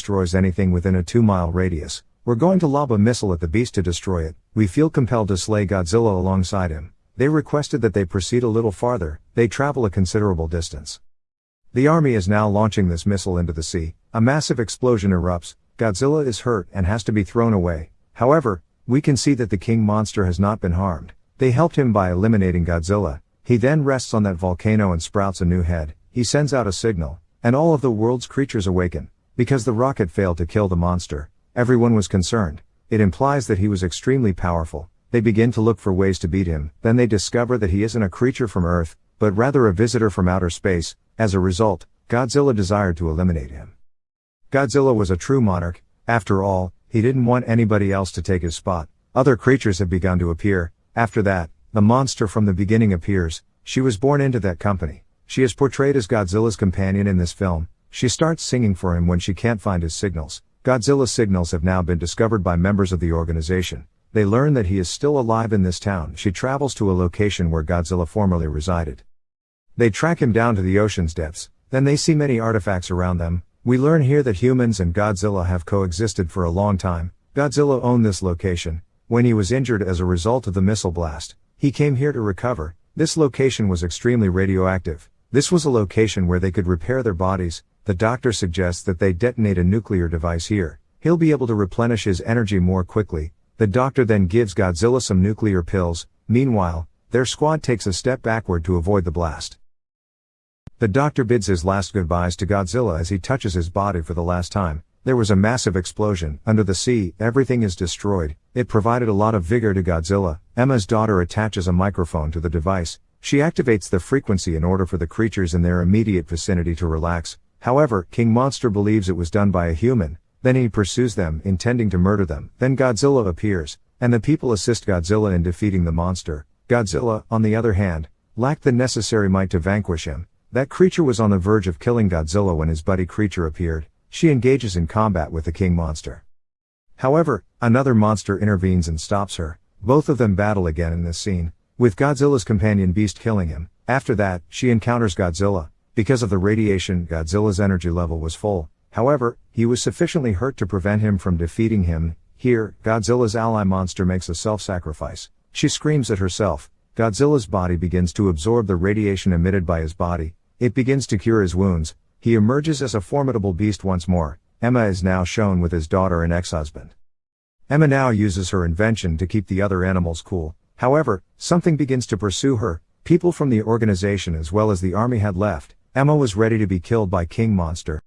destroys anything within a 2 mile radius. We're going to lob a missile at the beast to destroy it. We feel compelled to slay Godzilla alongside him. They requested that they proceed a little farther, they travel a considerable distance. The army is now launching this missile into the sea. A massive explosion erupts, Godzilla is hurt and has to be thrown away. However, we can see that the king monster has not been harmed. They helped him by eliminating Godzilla. He then rests on that volcano and sprouts a new head. He sends out a signal, and all of the world's creatures awaken. Because the rocket failed to kill the monster, everyone was concerned. It implies that he was extremely powerful. They begin to look for ways to beat him, then they discover that he isn't a creature from Earth, but rather a visitor from outer space. As a result, Godzilla desired to eliminate him. Godzilla was a true monarch, after all, he didn't want anybody else to take his spot. Other creatures have begun to appear, after that, the monster from the beginning appears, she was born into that company. She is portrayed as Godzilla's companion in this film, she starts singing for him when she can't find his signals. Godzilla's signals have now been discovered by members of the organization. They learn that he is still alive in this town. She travels to a location where Godzilla formerly resided. They track him down to the ocean's depths, then they see many artifacts around them, we learn here that humans and Godzilla have coexisted for a long time. Godzilla owned this location. When he was injured as a result of the missile blast, he came here to recover. This location was extremely radioactive. This was a location where they could repair their bodies. The doctor suggests that they detonate a nuclear device here. He'll be able to replenish his energy more quickly. The doctor then gives Godzilla some nuclear pills. Meanwhile, their squad takes a step backward to avoid the blast. The doctor bids his last goodbyes to Godzilla as he touches his body for the last time. There was a massive explosion. Under the sea, everything is destroyed. It provided a lot of vigor to Godzilla. Emma's daughter attaches a microphone to the device. She activates the frequency in order for the creatures in their immediate vicinity to relax. However, King Monster believes it was done by a human. Then he pursues them, intending to murder them. Then Godzilla appears, and the people assist Godzilla in defeating the monster. Godzilla, on the other hand, lacked the necessary might to vanquish him. That creature was on the verge of killing Godzilla when his buddy creature appeared. She engages in combat with the king monster. However, another monster intervenes and stops her. Both of them battle again in this scene, with Godzilla's companion beast killing him. After that, she encounters Godzilla. Because of the radiation, Godzilla's energy level was full. However, he was sufficiently hurt to prevent him from defeating him. Here, Godzilla's ally monster makes a self-sacrifice. She screams at herself. Godzilla's body begins to absorb the radiation emitted by his body, it begins to cure his wounds, he emerges as a formidable beast once more. Emma is now shown with his daughter and ex-husband. Emma now uses her invention to keep the other animals cool. However, something begins to pursue her. People from the organization as well as the army had left. Emma was ready to be killed by King Monster.